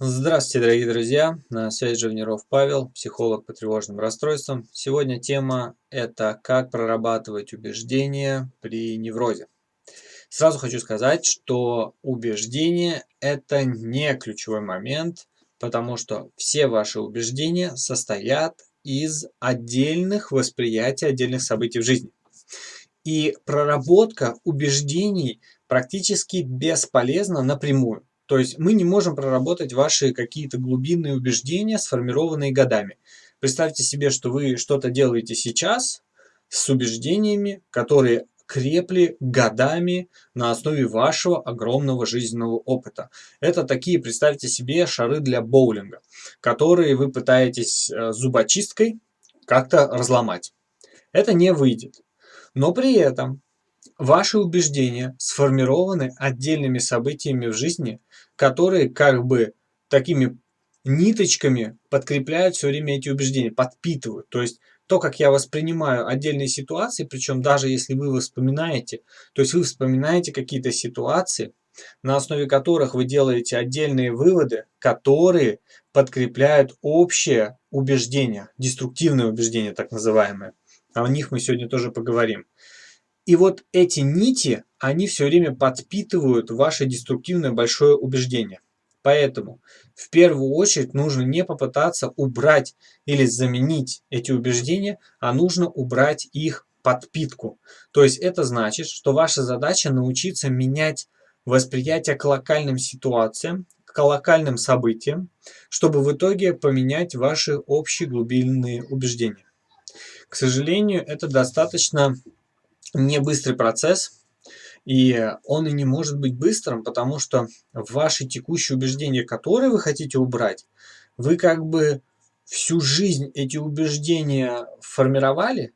Здравствуйте, дорогие друзья! На связи Живниров Павел, психолог по тревожным расстройствам. Сегодня тема – это как прорабатывать убеждения при неврозе. Сразу хочу сказать, что убеждение – это не ключевой момент, потому что все ваши убеждения состоят из отдельных восприятий отдельных событий в жизни. И проработка убеждений практически бесполезна напрямую. То есть мы не можем проработать ваши какие-то глубинные убеждения, сформированные годами. Представьте себе, что вы что-то делаете сейчас с убеждениями, которые крепли годами на основе вашего огромного жизненного опыта. Это такие, представьте себе, шары для боулинга, которые вы пытаетесь э, зубочисткой как-то разломать. Это не выйдет. Но при этом ваши убеждения сформированы отдельными событиями в жизни, которые как бы такими ниточками подкрепляют все время эти убеждения, подпитывают. То есть то, как я воспринимаю отдельные ситуации, причем даже если вы вспоминаете, то есть вы вспоминаете какие-то ситуации, на основе которых вы делаете отдельные выводы, которые подкрепляют общее убеждение, деструктивное убеждение так называемое. О них мы сегодня тоже поговорим. И вот эти нити, они все время подпитывают ваше деструктивное большое убеждение. Поэтому в первую очередь нужно не попытаться убрать или заменить эти убеждения, а нужно убрать их подпитку. То есть это значит, что ваша задача научиться менять восприятие к локальным ситуациям, к локальным событиям, чтобы в итоге поменять ваши общие глубинные убеждения. К сожалению, это достаточно не быстрый процесс, и он и не может быть быстрым, потому что ваши текущие убеждения, которые вы хотите убрать, вы как бы всю жизнь эти убеждения формировали,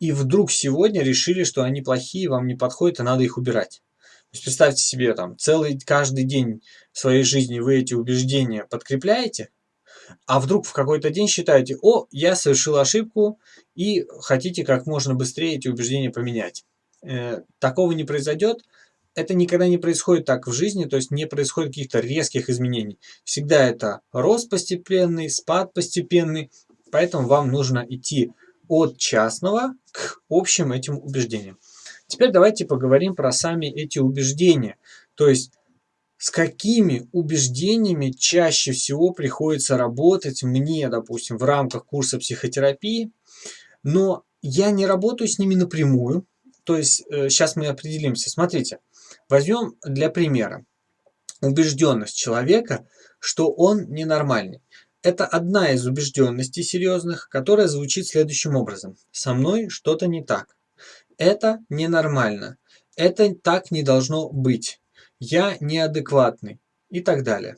и вдруг сегодня решили, что они плохие, вам не подходят, и надо их убирать. То есть представьте себе, там, целый, каждый день своей жизни вы эти убеждения подкрепляете, а вдруг в какой-то день считаете, о, я совершил ошибку, и хотите как можно быстрее эти убеждения поменять. Э, такого не произойдет, это никогда не происходит так в жизни, то есть не происходит каких-то резких изменений. Всегда это рост постепенный, спад постепенный, поэтому вам нужно идти от частного к общим этим убеждениям. Теперь давайте поговорим про сами эти убеждения. То есть с какими убеждениями чаще всего приходится работать мне, допустим, в рамках курса психотерапии, но я не работаю с ними напрямую. То есть э, сейчас мы определимся. Смотрите, возьмем для примера убежденность человека, что он ненормальный. Это одна из убежденностей серьезных, которая звучит следующим образом. Со мной что-то не так. Это ненормально. Это так не должно быть я неадекватный и так далее.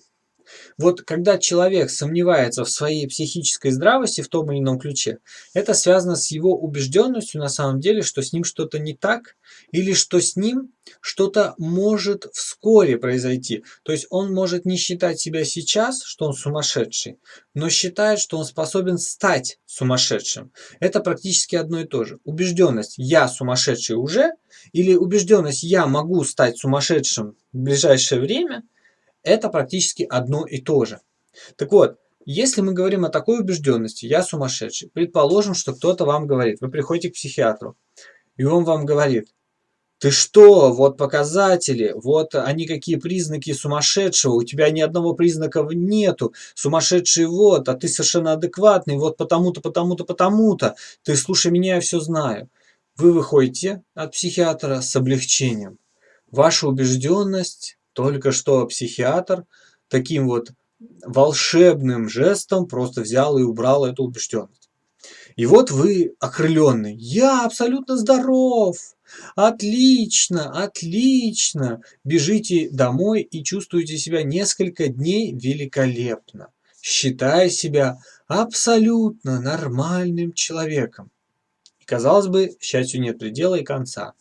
Вот когда человек сомневается в своей психической здравости в том или ином ключе, это связано с его убежденностью на самом деле, что с ним что-то не так, или что с ним что-то может вскоре произойти. То есть он может не считать себя сейчас, что он сумасшедший, но считает, что он способен стать сумасшедшим. Это практически одно и то же. Убежденность «я сумасшедший уже» или убежденность «я могу стать сумасшедшим в ближайшее время» – это практически одно и то же. Так вот, если мы говорим о такой убежденности «я сумасшедший», предположим, что кто-то вам говорит, вы приходите к психиатру, и он вам говорит, ты что, вот показатели, вот они какие признаки сумасшедшего, у тебя ни одного признака нету, сумасшедший вот, а ты совершенно адекватный, вот потому-то, потому-то, потому-то, ты слушай меня, я все знаю. Вы выходите от психиатра с облегчением. Ваша убежденность, только что психиатр таким вот волшебным жестом просто взял и убрал эту убежденность. И вот вы окрыленный. Я абсолютно здоров. Отлично, отлично. Бежите домой и чувствуете себя несколько дней великолепно, считая себя абсолютно нормальным человеком. Казалось бы, счастью нет предела и конца.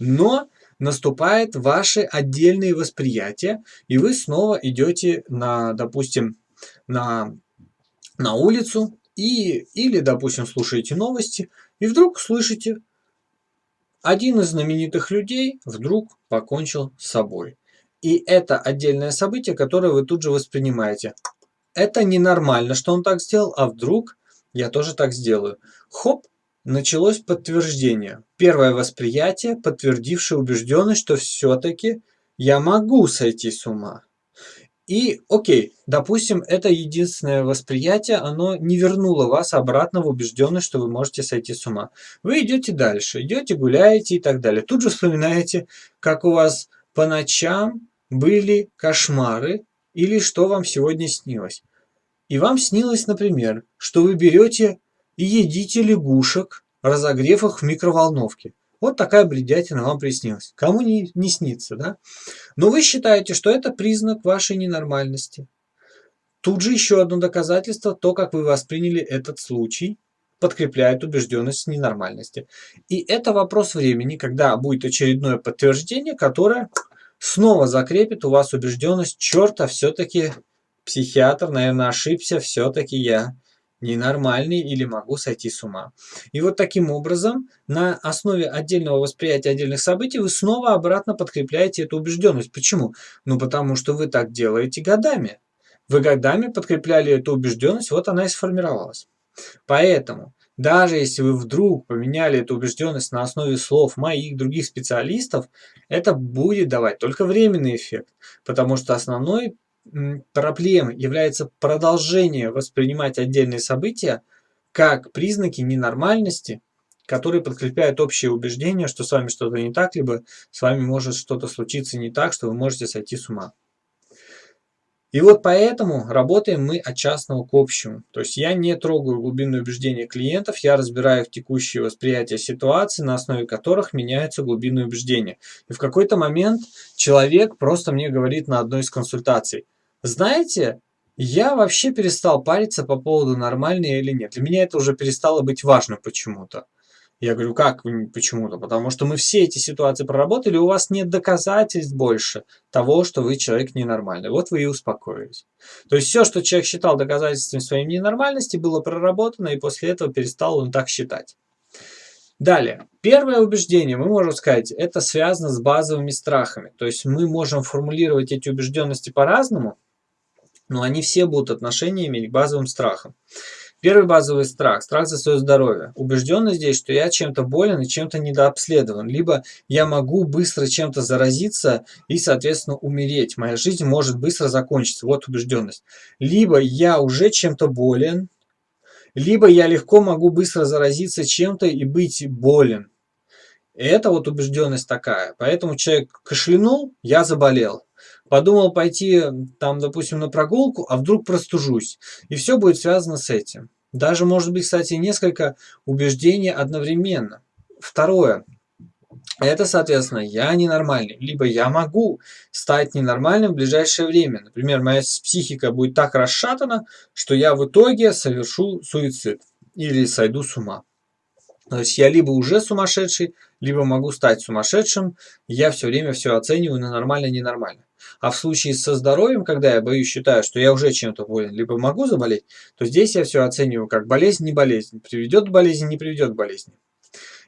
Но наступает ваше отдельное восприятие, и вы снова идете на, допустим, на, на улицу, и, или, допустим, слушаете новости, и вдруг слышите, один из знаменитых людей вдруг покончил с собой. И это отдельное событие, которое вы тут же воспринимаете. Это ненормально, что он так сделал, а вдруг я тоже так сделаю. Хоп, началось подтверждение. Первое восприятие, подтвердившее убежденность, что все-таки я могу сойти с ума. И окей, допустим, это единственное восприятие, оно не вернуло вас обратно в убежденность, что вы можете сойти с ума. Вы идете дальше, идете, гуляете и так далее. Тут же вспоминаете, как у вас по ночам были кошмары или что вам сегодня снилось. И вам снилось, например, что вы берете и едите лягушек, разогрев их в микроволновке. Вот такая бредятина вам приснилась. Кому не, не снится, да? Но вы считаете, что это признак вашей ненормальности. Тут же еще одно доказательство, то, как вы восприняли этот случай, подкрепляет убежденность ненормальности. И это вопрос времени, когда будет очередное подтверждение, которое снова закрепит у вас убежденность, черта, все-таки психиатр, наверное, ошибся, все-таки я ненормальный или могу сойти с ума. И вот таким образом, на основе отдельного восприятия отдельных событий, вы снова обратно подкрепляете эту убежденность. Почему? Ну, потому что вы так делаете годами. Вы годами подкрепляли эту убежденность, вот она и сформировалась. Поэтому, даже если вы вдруг поменяли эту убежденность на основе слов моих других специалистов, это будет давать только временный эффект, потому что основной проблемой является продолжение воспринимать отдельные события как признаки ненормальности, которые подкрепляют общее убеждение, что с вами что-то не так, либо с вами может что-то случиться не так, что вы можете сойти с ума. И вот поэтому работаем мы от частного к общему. То есть я не трогаю глубинные убеждения клиентов, я разбираю их текущее восприятие ситуации, на основе которых меняются глубинные убеждения. И в какой-то момент человек просто мне говорит на одной из консультаций, знаете, я вообще перестал париться по поводу нормальный или нет. Для меня это уже перестало быть важно почему-то. Я говорю, как почему-то? Потому что мы все эти ситуации проработали, у вас нет доказательств больше того, что вы человек ненормальный. Вот вы и успокоились. То есть все, что человек считал доказательством своей ненормальности, было проработано, и после этого перестал он так считать. Далее. Первое убеждение, мы можем сказать, это связано с базовыми страхами. То есть мы можем формулировать эти убежденности по-разному, но они все будут отношениями к базовым страхам. Первый базовый страх – страх за свое здоровье. Убежденность здесь, что я чем-то болен и чем-то недообследован. Либо я могу быстро чем-то заразиться и, соответственно, умереть. Моя жизнь может быстро закончиться. Вот убежденность. Либо я уже чем-то болен, либо я легко могу быстро заразиться чем-то и быть болен. Это вот убежденность такая. Поэтому человек кашлянул, я заболел. Подумал пойти, там, допустим, на прогулку, а вдруг простужусь. И все будет связано с этим. Даже, может быть, кстати, несколько убеждений одновременно. Второе. Это, соответственно, я ненормальный. Либо я могу стать ненормальным в ближайшее время. Например, моя психика будет так расшатана, что я в итоге совершу суицид. Или сойду с ума. То есть я либо уже сумасшедший, либо могу стать сумасшедшим. Я все время все оцениваю на нормально-ненормально. А в случае со здоровьем, когда я боюсь, считаю, что я уже чем-то болен, либо могу заболеть, то здесь я все оцениваю как болезнь, не болезнь. Приведет к болезни, не приведет к болезни.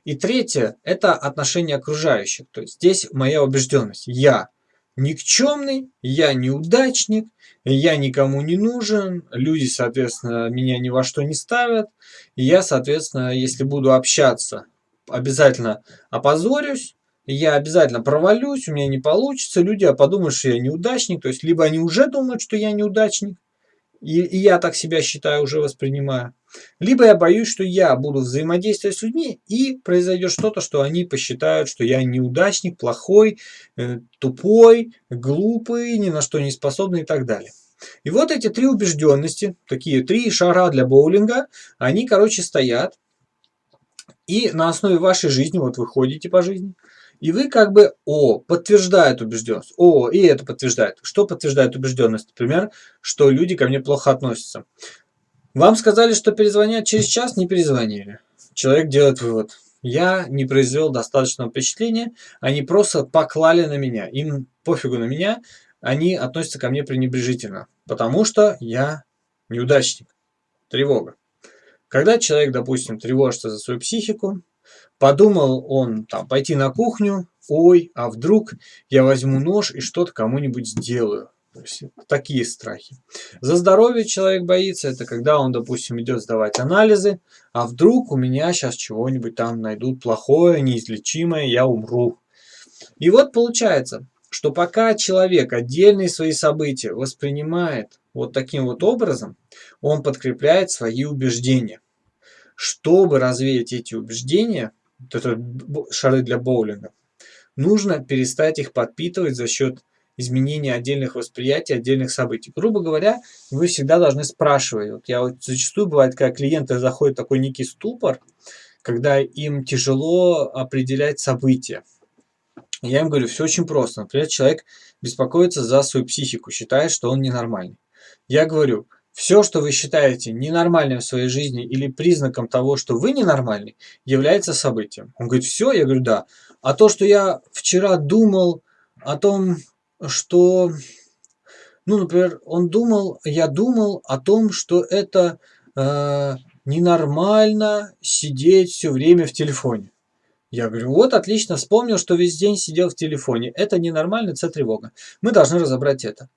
И третье – это отношение окружающих. То есть здесь моя убежденность. Я никчемный, я неудачник, я никому не нужен, люди, соответственно, меня ни во что не ставят. И я, соответственно, если буду общаться, обязательно опозорюсь, я обязательно провалюсь, у меня не получится, люди подумают, что я неудачник, то есть либо они уже думают, что я неудачник, и, и я так себя считаю, уже воспринимаю, либо я боюсь, что я буду взаимодействовать с людьми, и произойдет что-то, что они посчитают, что я неудачник, плохой, э, тупой, глупый, ни на что не способный и так далее. И вот эти три убежденности, такие три шара для боулинга, они, короче, стоят. И на основе вашей жизни, вот вы ходите по жизни, и вы как бы, о, подтверждает убежденность, о, и это подтверждает. Что подтверждает убежденность? Например, что люди ко мне плохо относятся. Вам сказали, что перезвонят через час, не перезвонили. Человек делает вывод. Я не произвел достаточного впечатления, они просто поклали на меня. Им пофигу на меня, они относятся ко мне пренебрежительно, потому что я неудачник. Тревога. Когда человек, допустим, тревожится за свою психику, Подумал он там пойти на кухню, ой, а вдруг я возьму нож и что-то кому-нибудь сделаю. То есть такие страхи. За здоровье человек боится, это когда он, допустим, идет сдавать анализы, а вдруг у меня сейчас чего-нибудь там найдут плохое, неизлечимое, я умру. И вот получается, что пока человек отдельные свои события воспринимает вот таким вот образом, он подкрепляет свои убеждения. Чтобы развеять эти убеждения, это шары для боулинга, нужно перестать их подпитывать за счет изменения отдельных восприятий, отдельных событий. Грубо говоря, вы всегда должны спрашивать. Вот я вот зачастую бывает, когда клиенты заходят в такой некий ступор, когда им тяжело определять события. Я им говорю, все очень просто. Например, человек беспокоится за свою психику, считает, что он ненормальный. Я говорю, все, что вы считаете ненормальным в своей жизни или признаком того, что вы ненормальный, является событием. Он говорит, все? Я говорю, да. А то, что я вчера думал о том, что, ну, например, он думал, я думал о том, что это э, ненормально сидеть все время в телефоне. Я говорю, вот отлично, вспомнил, что весь день сидел в телефоне. Это ненормально, это тревога. Мы должны разобрать это.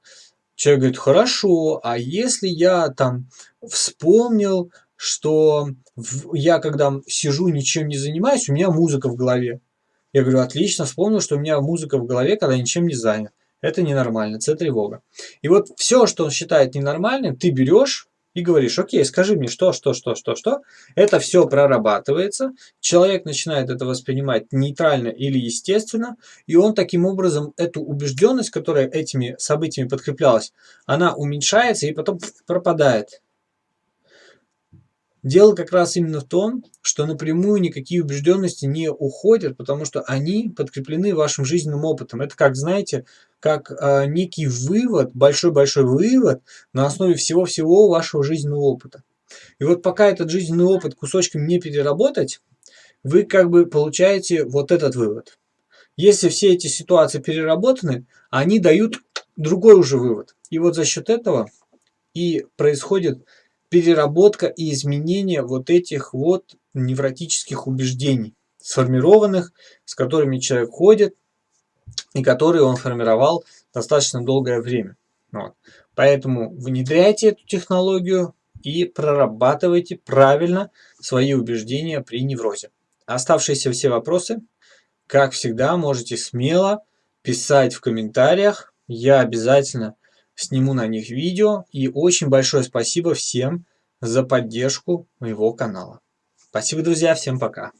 Человек говорит, хорошо, а если я там вспомнил, что я когда сижу, ничем не занимаюсь, у меня музыка в голове. Я говорю, отлично, вспомнил, что у меня музыка в голове, когда ничем не занят. Это ненормально, это тревога. И вот все, что он считает ненормальным, ты берешь и говоришь, окей, скажи мне, что, что, что, что, что. Это все прорабатывается, человек начинает это воспринимать нейтрально или естественно, и он таким образом эту убежденность, которая этими событиями подкреплялась, она уменьшается и потом пропадает. Дело как раз именно в том, что напрямую никакие убежденности не уходят, потому что они подкреплены вашим жизненным опытом. Это как, знаете, как э, некий вывод, большой-большой вывод на основе всего-всего вашего жизненного опыта. И вот пока этот жизненный опыт кусочками не переработать, вы как бы получаете вот этот вывод. Если все эти ситуации переработаны, они дают другой уже вывод. И вот за счет этого и происходит переработка и изменение вот этих вот невротических убеждений, сформированных, с которыми человек ходит и которые он формировал достаточно долгое время. Вот. Поэтому внедряйте эту технологию и прорабатывайте правильно свои убеждения при неврозе. Оставшиеся все вопросы, как всегда, можете смело писать в комментариях. Я обязательно сниму на них видео. И очень большое спасибо всем за поддержку моего канала. Спасибо, друзья, всем пока.